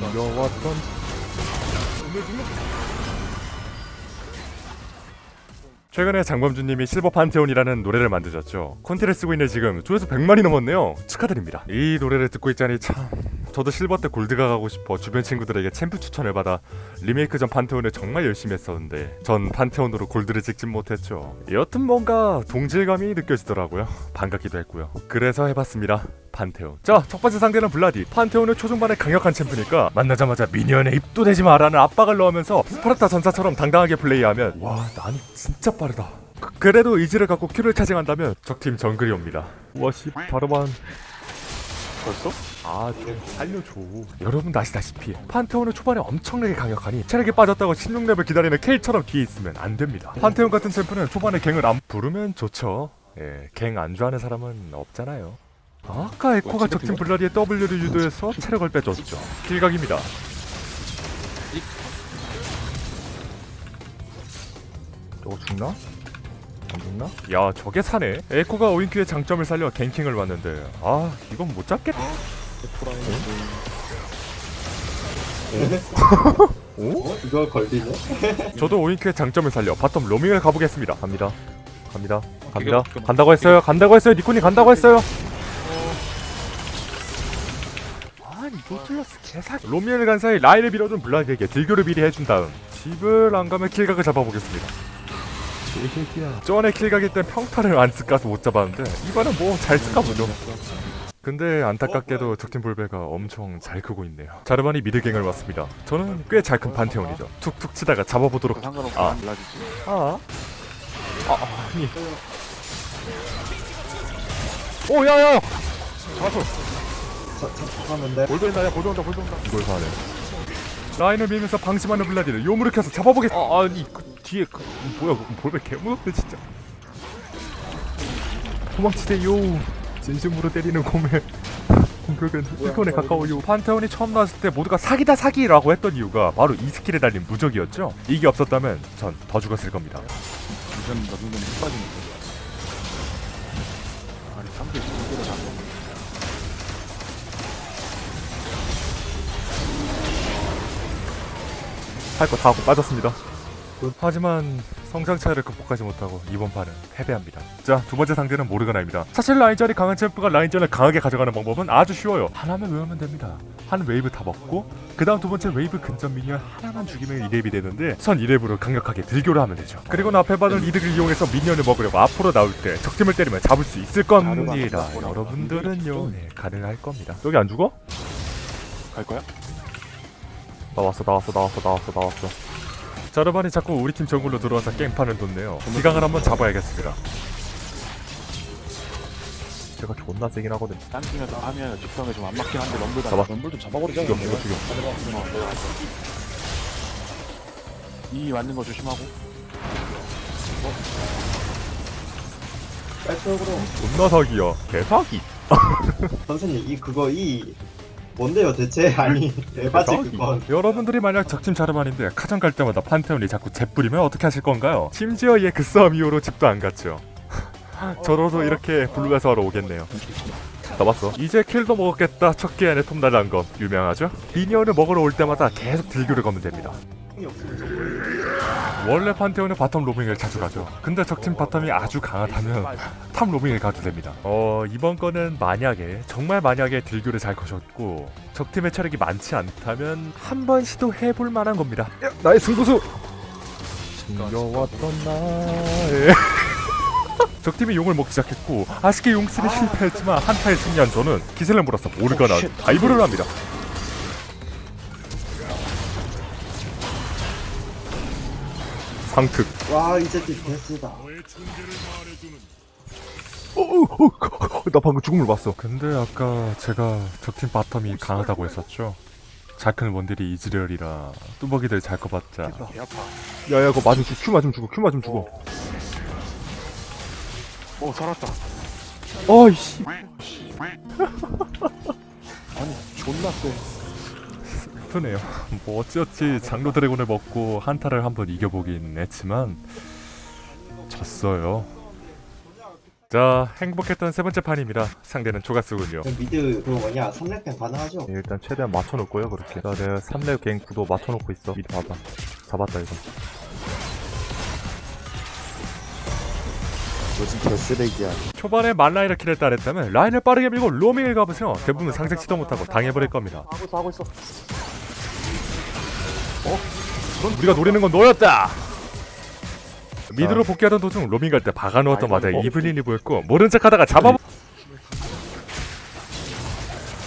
숨겨왔던 최근에 장범준님이 실버 판테온이라는 노래를 만드셨죠. 콘티를 쓰고 있는 지금 조회수 100만이 넘었네요. 축하드립니다. 이 노래를 듣고 있자니 참 저도 실버 때 골드가 가고 싶어 주변 친구들에게 챔프 추천을 받아 리메이크 전 판테온을 정말 열심히 했었는데 전 판테온으로 골드를 찍진 못했죠. 여튼 뭔가 동질감이 느껴지더라고요. 반갑기도 했고요. 그래서 해봤습니다. 판테온. 자, 첫 번째 상대는 블라디. 판테온은 초중반에 강력한 champ니까 만나자마자 minion에 입도 대지 마라는 압박을 넣으면서 스파르타 전사처럼 당당하게 플레이하면 와, 나는 진짜 빠르다. 그, 그래도 의지를 갖고 Q를 차징한다면 적팀 정글이 옵니다. 와씨 바로만 벌써? 아 좀 살려줘. 여러분도 아시다시피 판테온은 초반에 엄청나게 강력하니 체력이 빠졌다고 16렙을 기다리는 케일처럼 뒤에 있으면 안 됩니다. 판테온 같은 champ는 초반에 gank을 안 부르면 좋죠. 예, 갱 안 좋아하는 사람은 없잖아요. 아까 에코가 적팀 블라디의 W를 유도해서 체력을 빼줬죠. 킬각입니다. 저거 죽나? 안 죽나? 야 저게 사네. 에코가 오인큐의 장점을 살려 갱킹을 왔는데. 아 이건 못 잡겠다 오? 어? 이거 걸리네? 저도 오인큐의 장점을 살려 bottom 로밍을 가보겠습니다. 갑니다. 갑니다. 갑니다. 간다고 했어요. 간다고 했어요. 니코님 간다고 했어요. 아니 노틀러스 개사기. 로밍을 간 사이 라인을 밀어준 블라디에게 딜교를 미리 해준 다음 집을 안 가면 kill각을 잡아보겠습니다. 개새끼야. 전에 kill각일 땐 평타를 안 쓸까서 못 잡았는데 이번엔 뭐 잘 쓸까 보죠. 근데 안타깝게도 적팀 볼베가 엄청 잘 크고 있네요. 자르반이 mid gank을 왔습니다. 저는 꽤 잘큰 판테온이죠. 툭툭 치다가 잡아보도록 상관없이 아. 아. 아, 아니. 오, 야, 야! 잡았어. 하는데 볼도 온다, 야, 볼도 온다, 볼도 온다. 이걸 사네. 라인을 밀면서 방심하는 블라디를 요무를 켜서 잡아보겠. 아, 아니, 그 뒤에 그 뭐야, 그 볼베 개무섭네 진짜. 도망치세요. 진심으로 때리는 곰의 공격은 1톤에 가까워요. 판테온이 처음 나왔을 때 모두가 사기다 사기라고 했던 이유가 바로 이 스킬에 달린 무적이었죠. 이게 없었다면 전 더 죽었을 겁니다. 이건 너 정도면 힘 빠지는 거야. 아니 3대 2개를 잡아. 할거 다 하고 빠졌습니다. 하지만 성장 차이를 극복하지 못하고 이번 판은 패배합니다. 자, 두 번째 상대는 모르가나입니다. 사실 라인전이 강한 champ가 라인전을 강하게 가져가는 방법은 아주 쉬워요. 하나만 외우면 됩니다. 한 웨이브 다 먹고 그 다음 두 번째 웨이브 근접 minion 하나만 죽이면 2렙이 되는데 선 2렙으로 강력하게 딜교를 하면 되죠. 그리고 앞에 받은 이득을 이용해서 minion을 먹으려고 앞으로 나올 때 적팀을 때리면 잡을 수 있을 겁니다. 여러분들은요, 네, 가능할 겁니다. 여기 안 죽어? 갈 거야? 나왔어 나왔어 나왔어 나왔어 나왔어 자르반이 자꾸 우리 팀 정글로 들어와서 깽판을 돋네요. 기강을 한번 잡아야겠습니다. 제가 존나 세긴 하거든 딴 팀에서 하면 직성에 좀 안 맞긴 한데 럼블 잡아. 럼블 좀 잡아버리자. 죽여 죽여 죽여. 이 맞는 거 조심하고. 빨쪽으로 존나 사기야. 개사기. 선생님 이 그거 이 뭔데요 대체? 아니 에바지 개사기 그건. 여러분들이 만약 적팀 자르반인데 카정 갈 때마다 판테온이 자꾸 재뿌리면 어떻게 하실 건가요? 심지어 얘 그 싸움 이후로 집도 안 갔죠. 저로도 이렇게 블루에서 하러 오겠네요. 잡았어. 이제 킬도 먹었겠다. 첫 기회에 톰 날란 거 유명하죠? 미니언을 먹으러 올 때마다 계속 딜교를 거면 됩니다 형이 없으면 원래 판테온은 바텀 로밍을 자주 가죠. 근데 적팀 바텀이 아주 강하다면 top 로밍을 가도 됩니다. 어 이번 거는 만약에 정말 만약에 딜교를 잘 거셨고 적팀의 체력이 많지 않다면 한번 시도해볼 만한 겁니다. 야, 나의 승부수. 숨겨왔던 나의 적팀이 용을 먹기 시작했고 아쉽게 용 steal이 실패했지만 한타에 승리한 저는 기세를 몰아서 모르가나 dive를 합니다. 상특 와 이제 팀 베스다 어, 어, 어, 나 방금 죽음을 봤어. 근데 아까 제가 적팀 bottom이 강하다고 했었죠. 잘 큰 원딜이 이즈리얼이라 뚜벅이들 잘. 개 아파. 야야 그거 맞으면 죽, Q 맞으면 죽어. Q 맞으면 죽어. 어 살았다. 어이씨. 아니 존나 세. 슬프네요. 뭐 어찌어찌 장로 드래곤을 먹고 한타를 한번 이겨보긴 했지만 졌어요. 자 행복했던 세 번째 판입니다. 상대는 초가스군요. 그 미드 그거 뭐냐? 3렙갱 가능하죠? 예, 일단 최대한 맞춰놓고요 그렇게. 자 내가 3렙 갱 구도 맞춰놓고 있어. 미리 봐봐. 잡았다 이거. 요즘 개쓰레기야. 초반에 만라인을 킬을 따냈다면 라인을 빠르게 밀고 로밍을 가보세요. 대부분 상색 치도 못하고 당해버릴 겁니다. 하고 있어 하고 있어 우리가 노리는 건 너였다. 미드로 복귀하던 도중 로밍 갈 때 박아놓았던 마다에 이블린이 보였고 모른 척하다가 잡아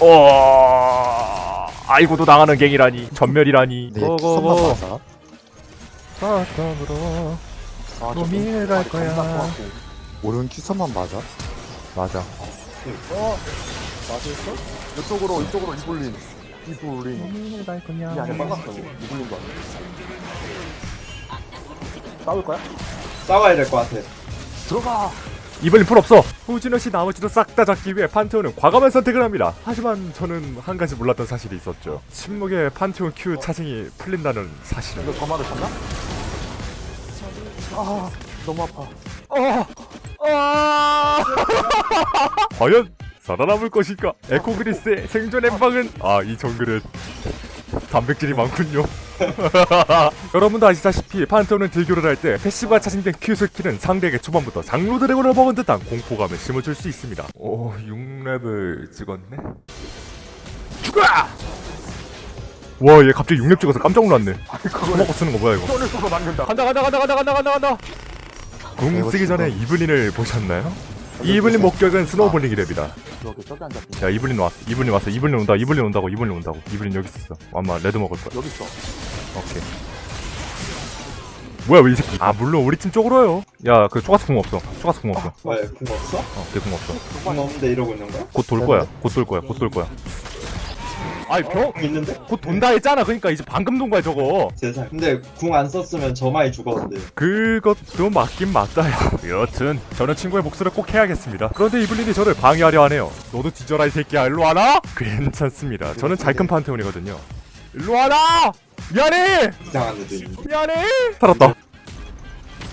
어... 아이고도 당하는 갱이라니. 전멸이라니. 키선만 맞아. 바텀으로 아, 저 로밍을 갈 거야. 오른 키선만 맞아. 맞아. 어? 맞았어? 이쪽으로 이쪽으로 이블린 이블린 로밍을 갈이 안에 거냐 빨갛어 이블린도 아니야? 싸울 거야? 싸워야 될 것 같아. 들어가. 이블린 풀 없어. 후진호씨 나머지도 싹 다 잡기 위해 판테온은 과감한 선택을 합니다. 하지만 저는 한 가지 몰랐던 사실이 있었죠. 침묵의 판테온 Q 차징이 풀린다는 사실을 이거 점화를 잡나? 아 너무 아파. 과연 살아남을 것인가? 에코 그릴스의 생존 엠방은 아 이 정글은 단백질이 많군요. 여러분도 아시다시피 판테온은 딜교를 할 때 passive가 charging된 Q 스킬은 상대에게 초반부터 장로 드래곤을 먹은 듯한 공포감을 심어줄 수 있습니다. 오 6렙을 찍었네. 죽어! 와얘 갑자기 6렙 찍어서 깜짝 놀랐네. 그거 먹고 쓰는 거 뭐야 이거? 손을 쏘고 맞는다 간다 간다 간다 간다 간다 간다 간다. 궁 쓰기 전에 이블린을 보셨나요? 이블린 목격은 snowballing이 됩니다. 여기 저기 앉았지 야 이블린 왔어 이블린 왔어. 이블린 온다 이블린 온다고 이블린 온다고. 이블린 여기 있었어. 아마 red 먹을 거야. 여기 있어. 오케이. 뭐야 왜 이 새끼? 아 물론 우리 팀 쪽으로요. 야그 초가스 궁 없어. 초가스 궁 없어. 왜궁 없어? 어걔궁 없어. 궁 없는데 이러고 있는 거야? 곧 돌 거야. 곧 돌 거야. 곧 돌 거야 아이 병! 궁 있는데? 곧 돈다 했잖아. 그러니까 이제 방금 돈 거야 저거. 세상 근데 궁 안 썼으면 저 많이 죽었는데. 그것도 맞긴 맞다요. 여튼 저는 친구의 복수를 꼭 해야겠습니다. 그런데 이블린이 저를 방해하려 하네요. 너도 뒤져라 이 새끼야. 일로 와라! 괜찮습니다. 저는 잘 큰 판테온이거든요. 일로 와라! 미안해! 이상한 있는데 미안해! 살았다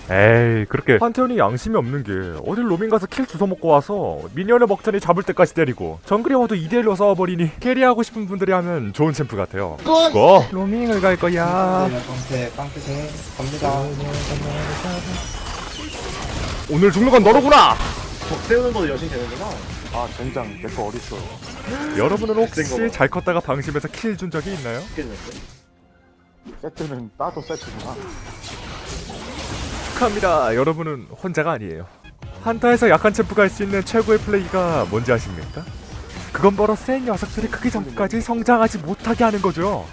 에이 그렇게 판테온이 양심이 없는 게 어딜 로밍 가서 kill 주워 먹고 와서 minion을 먹자니 잡을 때까지 때리고 정글이 와도 2대1로 싸워버리니 carry하고 싶은 분들이 하면 좋은 champ 같아요. 고 로밍을 갈 거야. 네, 오늘 죽는 건 너로구나! 아 젠장 내거 어딨어. 여러분은 혹시 잘 컸다가 방심해서 kill 준 적이 있나요? 세트는 따도 세트구나 축하합니다. 여러분은 혼자가 아니에요. 한타에서 약한 champ가 할 수 있는 최고의 플레이가 뭔지 아십니까? 그건 바로 센 녀석들이 크기 전까지 성장하지 못하게 하는 거죠.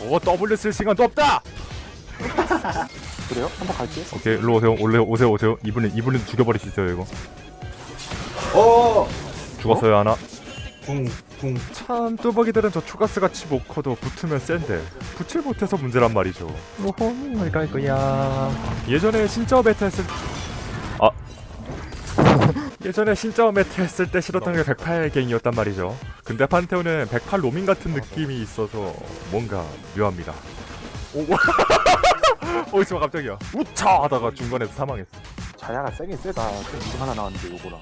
어 W 쓸 시간도 없다! 그래요? 한번 갈게 오케이 일로 오세요. 올래 오세요 오세요. 이분은 이분은 죽여버릴 수 있어요 이거. 어! 죽었어요 하나. 궁, 궁. 참 뚜벅이들은 저 초가스 같이 못 커도 붙으면 센데 붙질 못해서 문제란 말이죠. 로밍을 갈 거야. 예전에 신짜오 meta 했을 아. 예전에 신짜오 meta 했을 때 싫었던 게 108 gang이었단 말이죠. 근데 판테온은 108 로밍 같은 느낌이 있어서 뭔가 묘합니다. 오 어디서 갑자기야. 우차! 하다가 중간에서 사망했어. 자야가 세긴 세다. 좀 이거 하나 나왔는데 요거랑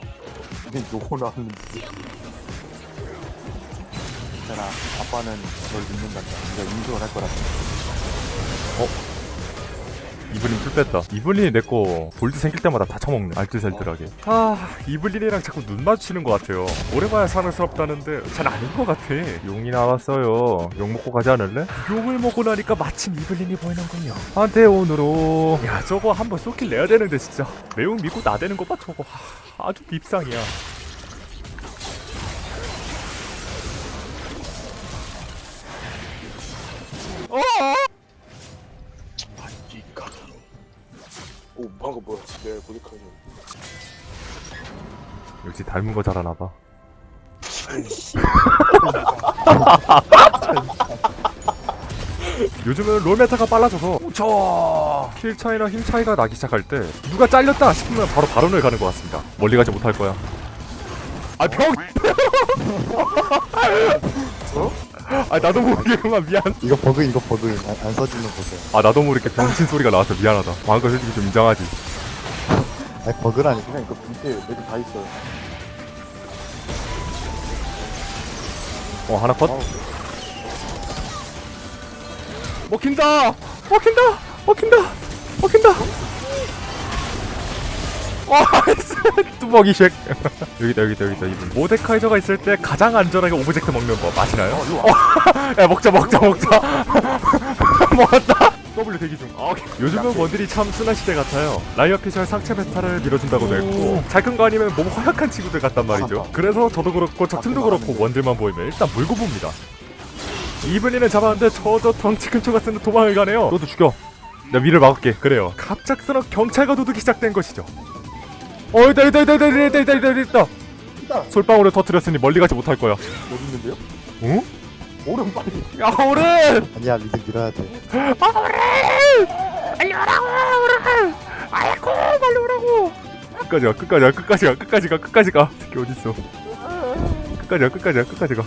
이게 요거 나왔는데 괜찮아. 아빠는 널 믿는단다. 네가 인정을 할 거라 이블린 플 뺐다. 이블린이 내거 골드 생길 때마다 다 처먹네. 알뜰살뜰하게. 아 이블린이랑 자꾸 눈 마주치는 것 같아요. 오래 봐야 사랑스럽다는데 잘 아닌 것 같아. 용이 나왔어요. 용 먹고 가지 않을래? 용을 먹고 나니까 마침 이블린이 보이는군요. 한테온으로. 야 저거 한번 쏘킬 내야 되는데 진짜. 매운 믿고 나대는 것봐 저거. 하, 아주 밉상이야 내 보니까는 역시 닮은 거 잘하나봐. 요즘은 롤 meta가 빨라져서 저... kill 차이나 힘 차이가 나기 시작할 때 누가 잘렸다 싶으면 바로 바론을 가는 것 같습니다. 멀리 가지 못할 거야. 아 병! 어? 아 나도 모르게 그만 미안. 이거 버그 이거 버그. 안, 안 써지는 거죠. 아 나도 모르게 병신 소리가 나와서 미안하다. 방금 솔직히 좀 인정하지 아니 버그라니 그냥 이거 밑에 애들 다 있어요. 어 하나 컷? 아우, 먹힌다! 먹힌다! 먹힌다! 먹힌다! 와 nice 뚜벅이 쉑 여기다 여기다 여기다. 이분 모데카이저가 있을 때 가장 안전하게 object 먹는 법 아시나요? 어, 야 먹자 먹자 먹자. 먹었다 W 대기 중. 아, 오케이. 요즘은 원딜이 참 수난 시대 같아요. 라이엇 피셜 상체 meta를 밀어준다고도 했고 잘 큰 거 아니면 몸 허약한 친구들 같단 말이죠. 그래서 저도 그렇고 적팀도 그렇고 원딜만 보이면 일단 물고 봅니다. 이블린은 잡았는데 저저 덩치 큰 초가스는 도망을 가네요. 너도 죽여. 나 위를 막을게. 그래요. 갑작스런 경찰과 도둑이 시작된 것이죠. 어 있다 있다 있다 있다 있다 있다 있다 있다. 있다. 솔방울을 터뜨렸으니 멀리 가지 못할 거야. 어디 있는데요? 응? 오른 빨리. 야 오른! 아니야 미드 밀어야 돼. 아이고 빨리 오라고! 끝까지 가 끝까지 가 끝까지 가 끝까지 가 끝까지 가. 새끼 어딨어? 끝까지 가 끝까지 가 끝까지 가이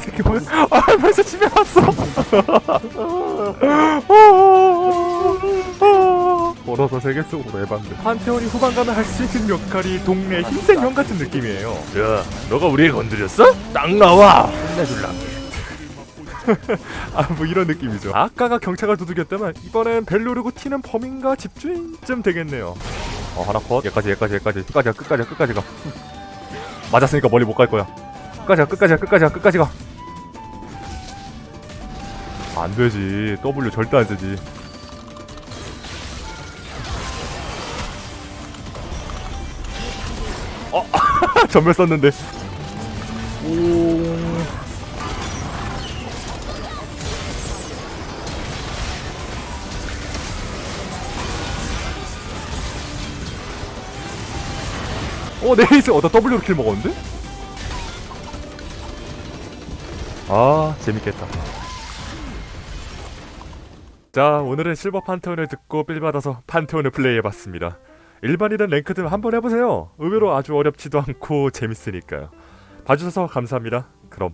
새끼 뭐야 아 벌써 집에 왔어 걸어서 세계 속으로 에반데. 판테온이 후반 가면 할 수 있는 역할이 동네 흰색 형 같은 느낌이에요. 야 너가 우리를 건드렸어? 딱 나와. 혼내줄라 아뭐 이런 느낌이죠. 아까가 경찰을 두들겼다면 이번엔 벨로르고 튀는 범인과 집주인쯤 되겠네요. 어 하나 컷. 얘까지 얘까지 얘까지. 끝까지 가 끝까지 가 끝까지 가. 맞았으니까 멀리 못 갈 거야. 끝까지 가 끝까지 가 끝까지 가 끝까지 가. 안되지. W 절대 안되지 점멸 썼는데. 오. 어 nice. 어 나 W로 kill 먹었는데? 아 재밌겠다. 자 오늘은 실버 판테온을 듣고 feel 받아서 판테온을 플레이해봤습니다 일반이든 랭크든 한번 해보세요. 의외로 아주 어렵지도 않고 재밌으니까요. 봐주셔서 감사합니다. 그럼